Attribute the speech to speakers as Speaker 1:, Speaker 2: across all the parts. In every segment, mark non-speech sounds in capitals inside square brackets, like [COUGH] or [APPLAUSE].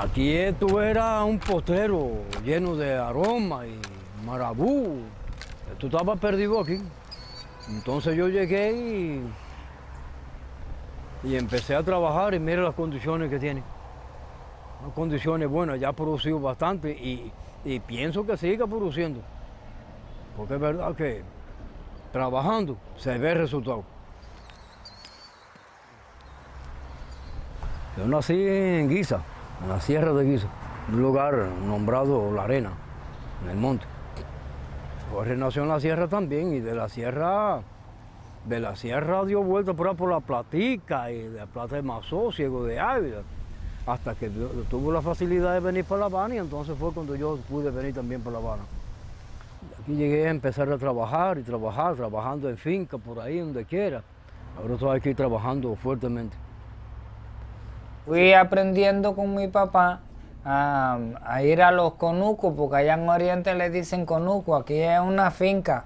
Speaker 1: Aquí esto era un potrero lleno de aroma y marabú. Esto estaba perdido aquí. Entonces yo llegué y, y empecé a trabajar y mire las condiciones que tiene. Unas condiciones buenas, ya ha producido bastante y, y pienso que siga produciendo. Porque es verdad que trabajando se ve el resultado. Yo nací en Guisa, en la sierra de Guisa, un lugar nombrado La Arena, en el monte. Jorge nació en la sierra también y de la sierra, de la sierra dio vuelta por por la Platica y de la Plata de Mazó, Ciego de Ávila, hasta que tuvo la facilidad de venir para La Habana y entonces fue cuando yo pude venir también para La Habana. Aquí llegué a empezar a trabajar y trabajar, trabajando en finca, por ahí, donde quiera. Ahora estoy aquí trabajando fuertemente.
Speaker 2: Fui aprendiendo con mi papá a, ir a los conucos, porque allá en Oriente le dicen conuco, aquí es una finca,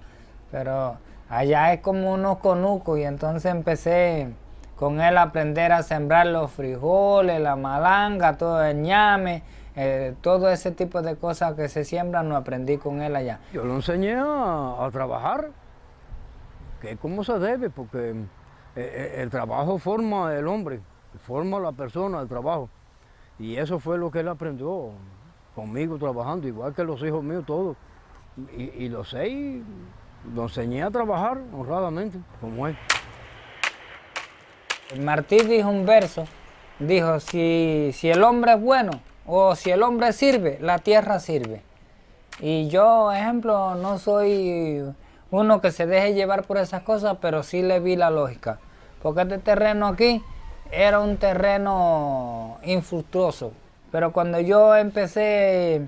Speaker 2: pero allá es como unos conucos y entonces empecé con él a aprender a sembrar los frijoles, la malanga, todo el ñame, eh, todo ese tipo de cosas que se siembran lo aprendí con él allá.
Speaker 1: Yo lo enseñé a, a trabajar, que es como se debe, porque eh, eh, el trabajo forma el hombre, forma la persona, el trabajo. Y eso fue lo que él aprendió conmigo trabajando, igual que los hijos míos todos. Y, y los seis lo enseñé a trabajar honradamente, como él.
Speaker 2: Martí dijo un verso, dijo, si, si el hombre es bueno o si el hombre sirve, la tierra sirve. Y yo, ejemplo, no soy uno que se deje llevar por esas cosas, pero sí le vi la lógica. Porque este terreno aquí era un terreno infructuoso. Pero cuando yo empecé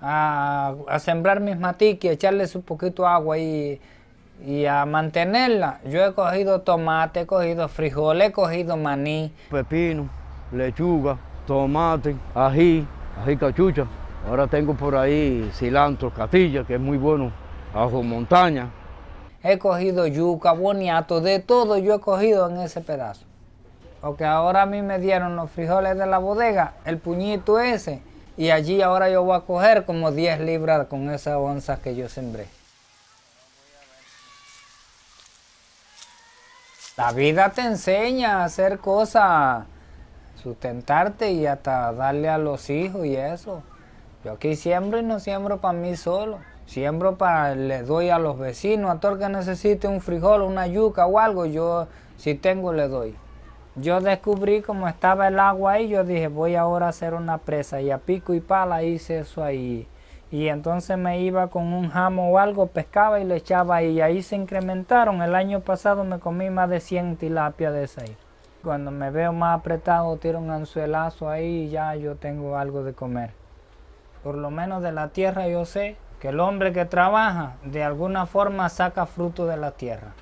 Speaker 2: a, a sembrar mis matiques, echarles un poquito de agua y, y, a mantenerla, yo he cogido tomate, he cogido frijoles, he cogido maní.
Speaker 1: Pepino, lechuga, tomate, ají, ají cachucha. Ahora tengo por ahí cilantro, catilla, que es muy bueno, ajo montaña.
Speaker 2: He cogido yuca, boniato, de todo yo he cogido en ese pedazo. Porque ahora a mí me dieron los frijoles de la bodega, el puñito ese, y allí ahora yo voy a coger como 10 libras con esas onzas que yo sembré. La vida te enseña a hacer cosas, sustentarte y hasta darle a los hijos y eso. Yo aquí siembro y no siembro para mí solo. Siembro para, le doy a los vecinos, a todo el que necesite un frijol, una yuca o algo, yo si tengo le doy. Yo descubrí cómo estaba el agua ahí, yo dije voy ahora a hacer una presa y a pico y pala hice eso ahí. Y entonces me iba con un jamo o algo, pescaba y le echaba ahí y ahí se incrementaron. El año pasado me comí más de 100 tilapias de esa ahí. Cuando me veo más apretado tiro un anzuelazo ahí y ya yo tengo algo de comer. Por lo menos de la tierra yo sé que el hombre que trabaja de alguna forma saca fruto de la tierra.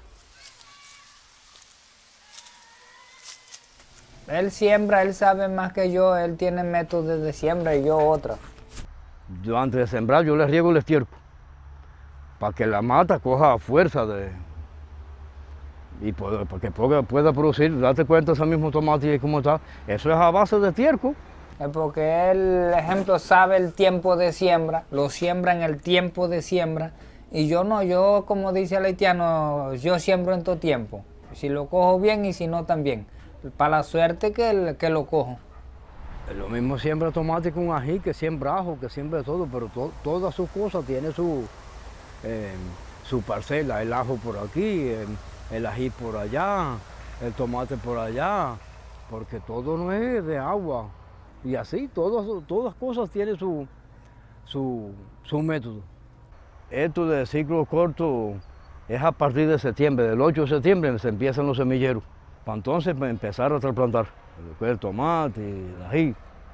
Speaker 2: Él siembra, él sabe más que yo, él tiene métodos de siembra y yo otra.
Speaker 1: Yo antes de sembrar yo le riego el estiércol para que la mata coja fuerza de y para que pueda, producir, date cuenta ese mismo tomate y cómo está, eso es a base de estiércol.
Speaker 2: Es porque él, ejemplo, sabe el tiempo de siembra, lo siembra en el tiempo de siembra, y yo no, yo como dice el haitiano, yo siembro en todo tiempo, si lo cojo bien y si no también para la suerte que, que lo cojo.
Speaker 1: Lo mismo siembra tomate con ají, que siembra ajo, que siembra todo, pero to, todas sus cosas tiene su, eh, su parcela, el ajo por aquí, el, el, ají por allá, el tomate por allá, porque todo no es de agua. Y así, todas, todas cosas tienen su, su, su método. Esto de ciclo corto es a partir de septiembre, del 8 de septiembre se empiezan los semilleros para entonces empezar a trasplantar el tomate,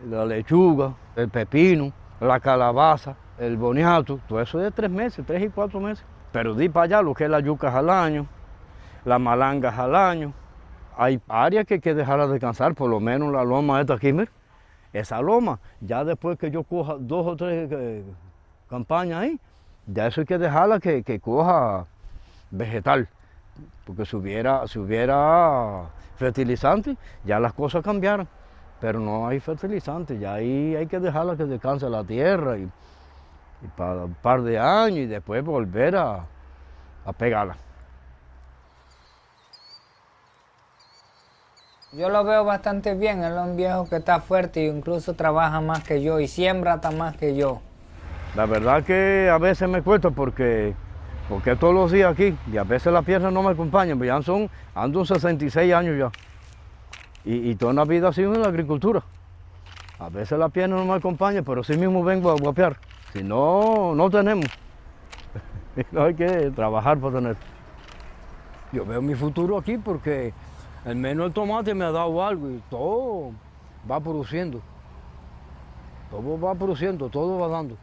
Speaker 1: la lechuga, el pepino, la calabaza, el boniato, todo eso es tres meses, tres y cuatro meses. Pero di para allá lo que es la yuca al año, la malanga al año. Hay áreas que hay que dejarla descansar, por lo menos la loma esta aquí, mira. Esa loma, ya después que yo coja dos o tres eh, campañas ahí, ya eso hay que dejarla que coja vegetal porque si hubiera, si hubiera fertilizante, ya las cosas cambiaron. pero no hay fertilizante, ya ahí hay que dejarla que descanse la tierra y, y para un par de años y después volver a, a pegarla.
Speaker 2: Yo lo veo bastante bien, él es un viejo que está fuerte e incluso trabaja más que yo y siembra hasta más que yo.
Speaker 1: La verdad que a veces me cuesta porque, porque todos los días aquí y a veces las piernas no me acompañan, pero ya son, ando 66 años ya. Y, toda una vida ha sido en la agricultura. A veces las piernas no me acompañan, pero sí mismo vengo a guapear. Si no, no tenemos. [LAUGHS] no hay que trabajar para tener. Yo veo mi futuro aquí porque al menos el tomate me ha dado algo y todo va produciendo. Todo va produciendo, todo va dando.